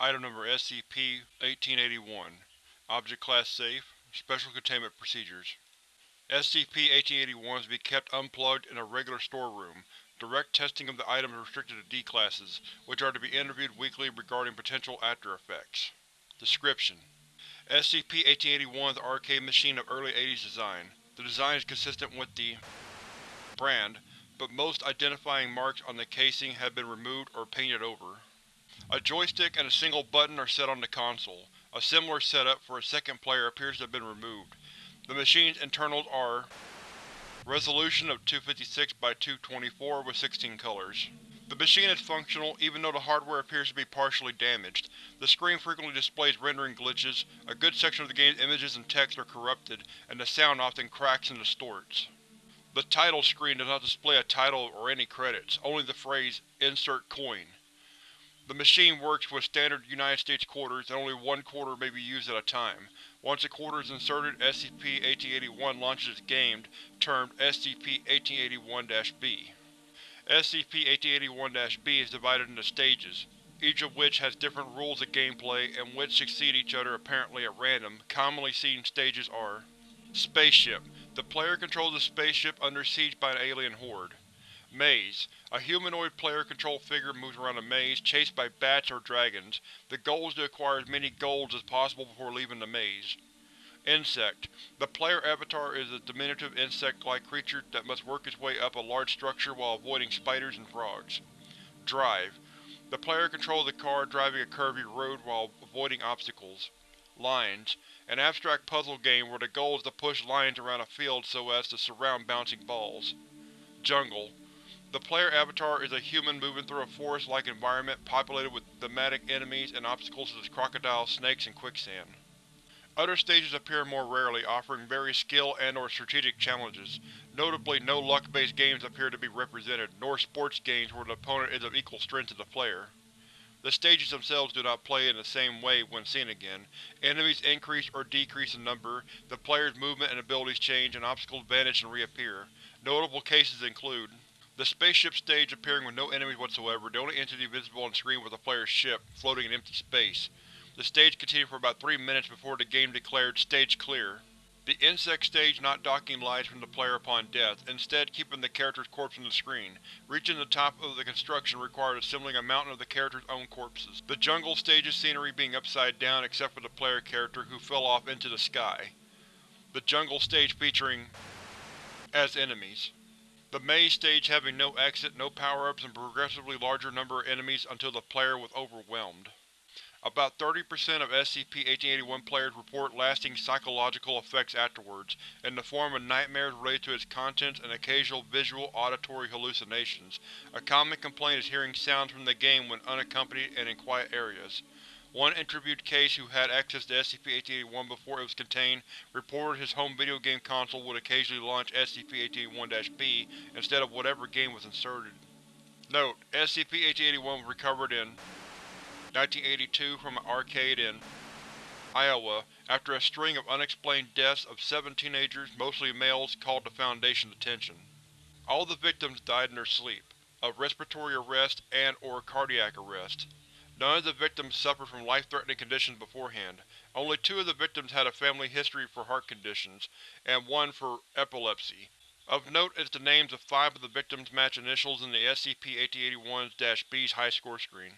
Item Number SCP-1881 Object Class Safe Special Containment Procedures SCP-1881 is to be kept unplugged in a regular storeroom. Direct testing of the item is restricted to D-Classes, which are to be interviewed weekly regarding potential after-effects. Description: SCP-1881 is an arcade machine of early 80s design. The design is consistent with the brand, but most identifying marks on the casing have been removed or painted over. A joystick and a single button are set on the console. A similar setup for a second player appears to have been removed. The machine's internals are Resolution of 256 by 224 with 16 colors. The machine is functional, even though the hardware appears to be partially damaged. The screen frequently displays rendering glitches, a good section of the game's images and text are corrupted, and the sound often cracks and distorts. The title screen does not display a title or any credits, only the phrase, Insert Coin. The machine works with standard United States quarters and only one quarter may be used at a time. Once a quarter is inserted, SCP-1881 launches its game, termed SCP-1881-B. SCP-1881-B is divided into stages, each of which has different rules of gameplay and which succeed each other apparently at random. Commonly seen stages are Spaceship. The player controls a spaceship under siege by an alien horde. Maze. A humanoid player-controlled figure moves around a maze, chased by bats or dragons. The goal is to acquire as many golds as possible before leaving the maze. Insect. The player avatar is a diminutive insect-like creature that must work its way up a large structure while avoiding spiders and frogs. Drive. The player controls the car driving a curvy road while avoiding obstacles. Lines. An abstract puzzle game where the goal is to push lines around a field so as to surround bouncing balls. Jungle. The player avatar is a human moving through a forest-like environment populated with thematic enemies and obstacles such as crocodiles, snakes, and quicksand. Other stages appear more rarely, offering various skill and or strategic challenges. Notably, no luck-based games appear to be represented, nor sports games where the opponent is of equal strength to the player. The stages themselves do not play in the same way when seen again. Enemies increase or decrease in number, the player's movement and abilities change, and obstacles vanish and reappear. Notable cases include the spaceship stage appearing with no enemies whatsoever, the only entity visible on screen was the player's ship, floating in empty space. The stage continued for about three minutes before the game declared Stage Clear. The insect stage not docking lives from the player upon death, instead keeping the character's corpse on the screen. Reaching the top of the construction required assembling a mountain of the character's own corpses. The jungle stage's scenery being upside down except for the player character, who fell off into the sky. The jungle stage featuring as enemies. The maze stage having no exit, no power-ups, and progressively larger number of enemies until the player was overwhelmed. About 30% of SCP-1881 players report lasting psychological effects afterwards, in the form of nightmares related to its contents and occasional visual auditory hallucinations. A common complaint is hearing sounds from the game when unaccompanied and in quiet areas. One interviewed case who had access to SCP-1881 before it was contained reported his home video game console would occasionally launch SCP-1881-B instead of whatever game was inserted. Note: SCP-1881 was recovered in 1982 from an arcade in Iowa after a string of unexplained deaths of seven teenagers, mostly males, called the Foundation's attention. All the victims died in their sleep, of respiratory arrest and or cardiac arrest. None of the victims suffered from life-threatening conditions beforehand. Only two of the victims had a family history for heart conditions, and one for epilepsy. Of note is the names of five of the victims match initials in the SCP-1881-B's high score screen.